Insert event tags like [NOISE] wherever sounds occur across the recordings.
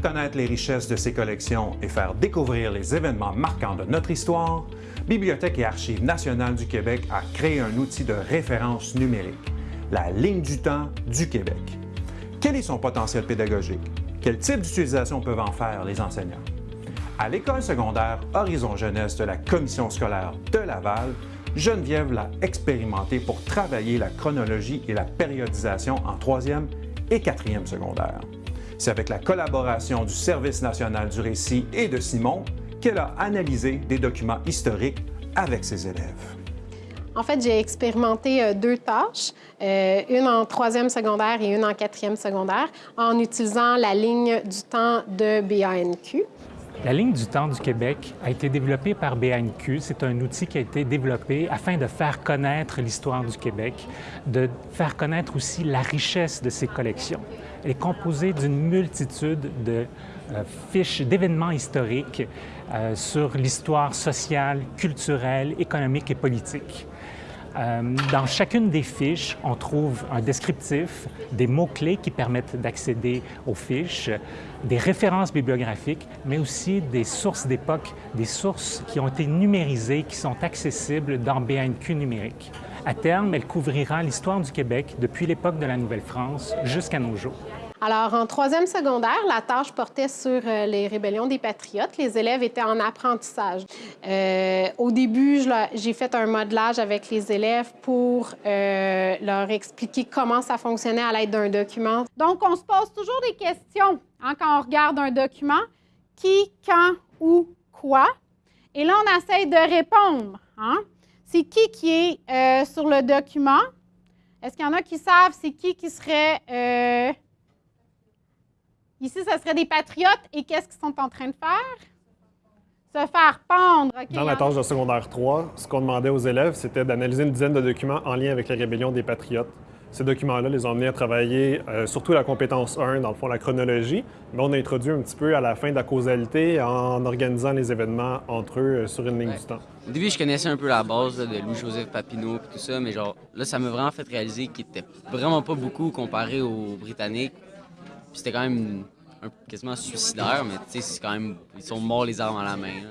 connaître les richesses de ses collections et faire découvrir les événements marquants de notre histoire, Bibliothèque et Archives nationales du Québec a créé un outil de référence numérique, la ligne du temps du Québec. Quel est son potentiel pédagogique? Quel type d'utilisation peuvent en faire les enseignants? À l'école secondaire Horizon Jeunesse de la Commission scolaire de Laval, Geneviève l'a expérimenté pour travailler la chronologie et la périodisation en troisième et quatrième secondaire. C'est avec la collaboration du Service national du récit et de Simon qu'elle a analysé des documents historiques avec ses élèves. En fait, j'ai expérimenté euh, deux tâches, euh, une en troisième secondaire et une en quatrième secondaire, en utilisant la ligne du temps de BANQ. La ligne du temps du Québec a été développée par BANQ. C'est un outil qui a été développé afin de faire connaître l'histoire du Québec, de faire connaître aussi la richesse de ses collections. Elle est composée d'une multitude de euh, fiches d'événements historiques euh, sur l'histoire sociale, culturelle, économique et politique. Euh, dans chacune des fiches, on trouve un descriptif, des mots-clés qui permettent d'accéder aux fiches, des références bibliographiques, mais aussi des sources d'époque, des sources qui ont été numérisées, qui sont accessibles dans BNQ numérique. À terme, elle couvrira l'histoire du Québec depuis l'époque de la Nouvelle-France jusqu'à nos jours. Alors, en troisième secondaire, la tâche portait sur euh, les rébellions des patriotes. Les élèves étaient en apprentissage. Euh, au début, j'ai fait un modelage avec les élèves pour euh, leur expliquer comment ça fonctionnait à l'aide d'un document. Donc, on se pose toujours des questions hein, quand on regarde un document. Qui, quand, où, quoi? Et là, on essaye de répondre. Hein. C'est qui qui est sur le document? Est-ce qu'il y en a qui savent c'est qui qui serait Ici, ce serait des patriotes. Et qu'est-ce qu'ils sont en train de faire? Se faire pendre. Dans la tâche de secondaire 3, ce qu'on demandait aux élèves, c'était d'analyser une dizaine de documents en lien avec la rébellion des patriotes. Ces documents-là les ont amenés à travailler euh, surtout la compétence 1, dans le fond, la chronologie, mais on a introduit un petit peu à la fin de la causalité en organisant les événements entre eux euh, sur une ligne du temps. Au début, je connaissais un peu la base de Louis-Joseph Papineau et tout ça, mais genre là, ça m'a vraiment fait réaliser qu'il était vraiment pas beaucoup comparé aux Britanniques c'était quand même quasiment suicidaire, mais tu sais, c'est quand même. Ils sont morts les armes à la main.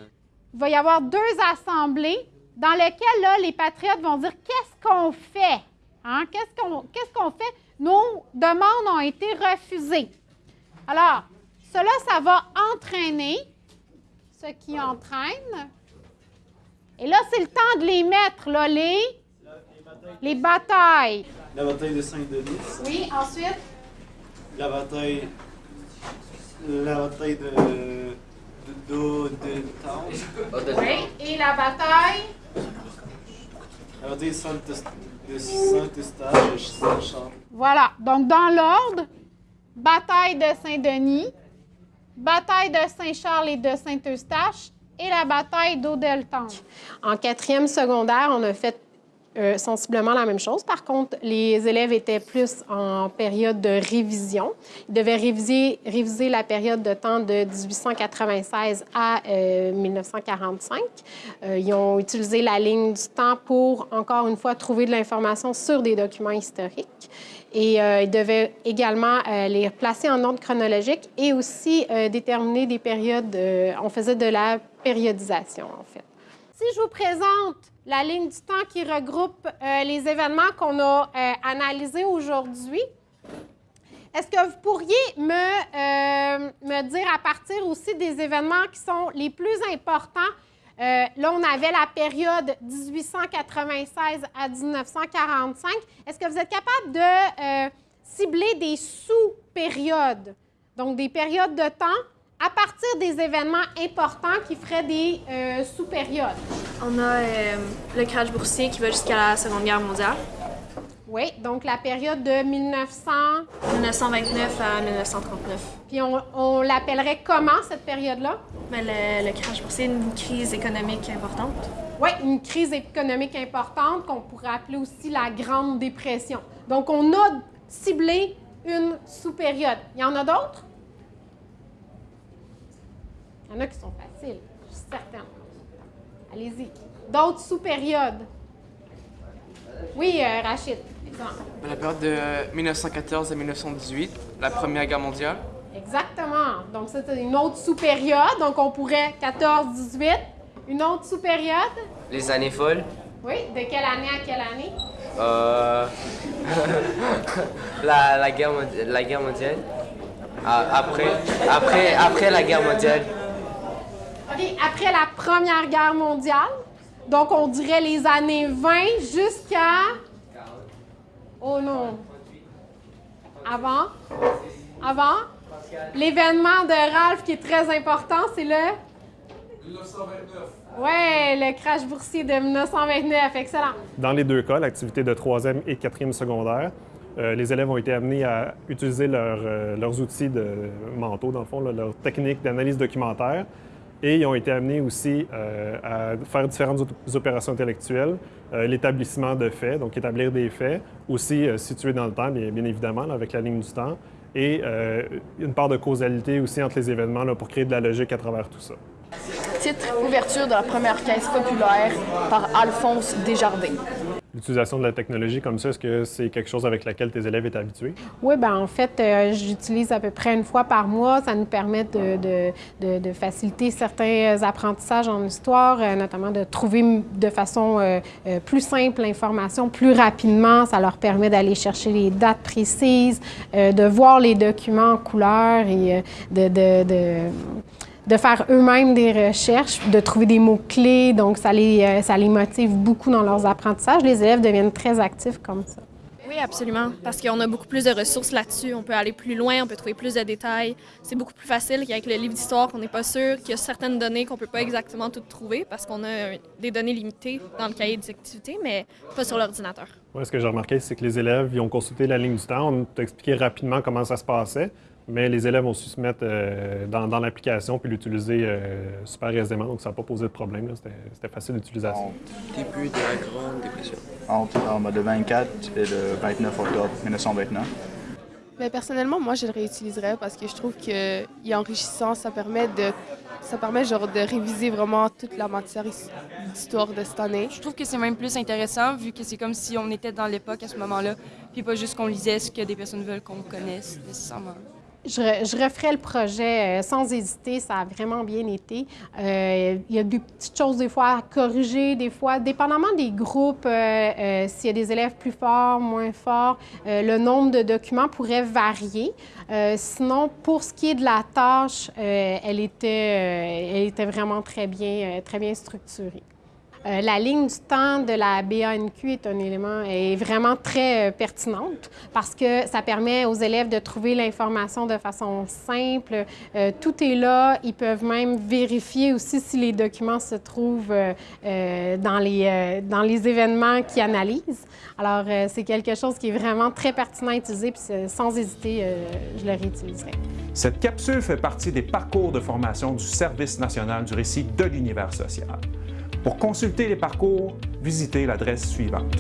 Il va y avoir deux assemblées dans lesquelles là, les patriotes vont dire qu'est-ce qu'on fait? Hein? Qu'est-ce qu'on qu'est-ce qu'on fait? Nos demandes ont été refusées. Alors, cela, ça va entraîner ce qui entraîne. Et là, c'est le temps de les mettre, là, les, les batailles. La bataille de Saint-Denis. Oui, ensuite la bataille, la bataille de, de, de, Oui, et la bataille La bataille de Saint-Eustache et Saint-Charles. Voilà, donc dans l'ordre, bataille de Saint-Denis, bataille de Saint-Charles et de Saint-Eustache et la bataille d'Audeltange. En quatrième secondaire, on a fait euh, sensiblement la même chose. Par contre, les élèves étaient plus en période de révision. Ils devaient réviser, la période de temps de 1896 à 1945. Euh, euh, ils ont utilisé la ligne du temps pour, encore une fois, trouver de l'information sur des documents historiques. Et ils devaient également les placer en ordre chronologique et aussi déterminer des périodes. on faisait de la périodisation, en fait. Si je vous présente la ligne du temps qui regroupe euh, les événements qu'on a euh, analysés aujourd'hui, est-ce que vous pourriez me, euh, me, dire à partir aussi des événements qui sont les plus importants? là, on avait la période 1896 à 1945. Est-ce que vous êtes capable de cibler des sous-périodes, donc des périodes de temps à partir des événements importants qui feraient des sous-périodes. On a euh, le crash boursier qui va jusqu'à la Seconde Guerre mondiale. Oui, donc la période de 1900... 1929 à 1939. Puis on, l'appellerait comment, cette période-là? Mais ben, le, le, crash boursier, une crise économique importante. Oui, une crise économique importante qu'on pourrait appeler aussi la Grande Dépression. Donc, on a ciblé une sous-période. Il y en a d'autres? Il y en a qui sont faciles, je suis certaine. Allez-y. D'autres sous-périodes. Oui, euh, Rachid, exemple. La période de 1914 à 1918, la Première Guerre mondiale. Exactement. Donc, ça, c'est une autre sous-période. Donc, on pourrait 14, 18. Une autre sous-période? Les années folles. Oui. De quelle année à quelle année? Euh... [LAUGHS] la, la, guerre, la guerre mondiale. Ah, après, après, après la guerre mondiale. Après la Première Guerre mondiale. Donc, on dirait les années 20 jusqu'à... Oh non. Avant? Avant? L'événement de Ralph qui est très important, c'est le... 1929. Ouais, le crash boursier de 1929. Excellent. Dans les deux cas, l'activité de troisième et quatrième secondaire, euh, les élèves ont été amenés à utiliser euh, leurs outils de mentaux, dans le fond, leurs techniques d'analyse documentaire. Et ils ont été amenés aussi euh, à faire différentes opérations intellectuelles, l'établissement de faits, donc établir des faits, aussi situés dans le temps, bien, bien évidemment, avec la ligne du temps, et une part de causalité aussi entre les événements pour créer de la logique à travers tout ça. Titre Ouverture de la première caisse populaire par Alphonse Desjardins. L'utilisation de la technologie comme ça, est-ce que c'est quelque chose avec laquelle tes élèves sont habitués? Oui, bien en fait, euh, j'utilise à peu près une fois par mois. Ça nous permet de, de, faciliter certains apprentissages en histoire, euh, notamment de trouver de façon euh, plus simple l'information plus rapidement. Ça leur permet d'aller chercher les dates précises, de voir les documents en couleur et de de faire eux-mêmes des recherches, de trouver des mots-clés. Donc, ça les, euh, ça les motive beaucoup dans leurs apprentissages. Les élèves deviennent très actifs comme ça. Oui, absolument, parce qu'on a beaucoup plus de ressources là-dessus. On peut aller plus loin, on peut trouver plus de détails. C'est beaucoup plus facile qu'avec le livre d'histoire, qu'on n'est pas sûr, qu'il y a certaines données qu'on ne peut pas exactement toutes trouver parce qu'on a des données limitées dans le cahier des activités, mais pas sur l'ordinateur. Oui, ce que j'ai remarqué, c'est que les élèves, ils ont consulté la ligne du temps. On t'a expliqué rapidement comment ça se passait mais les élèves ont su se mettre euh, dans, l'application puis l'utiliser euh, super aisément, donc ça n'a pas posé de problème. C'était facile d'utilisation. Début de la Grande Dépression. Entre le 24 et le 29 octobre 1929. Mais personnellement, moi, je le réutiliserais parce que je trouve qu'il est enrichissant. Ça permet de, ça permet genre de réviser vraiment toute la matière d'histoire de cette année. Je trouve que c'est même plus intéressant vu que c'est comme si on était dans l'époque à ce moment-là, puis pas juste qu'on lisait ce que des personnes veulent qu'on connaisse nécessairement. Je, referais le projet euh, sans hésiter, ça a vraiment bien été. Euh, il y a des petites choses des fois à corriger, des fois, dépendamment des groupes, euh, s'il y a des élèves plus forts, moins forts, le nombre de documents pourrait varier. sinon, pour ce qui est de la tâche, elle, était, elle était vraiment très bien, très bien structurée. Euh, la ligne du temps de la BANQ est un élément est vraiment très euh, pertinente parce que ça permet aux élèves de trouver l'information de façon simple. Euh, tout est là. Ils peuvent même vérifier aussi si les documents se trouvent dans, les, dans les événements qu'ils analysent. Alors, c'est quelque chose qui est vraiment très pertinent à utiliser, puis sans hésiter, je le réutiliserai. Cette capsule fait partie des parcours de formation du Service national du récit de l'univers social. Pour consulter les parcours, visitez l'adresse suivante.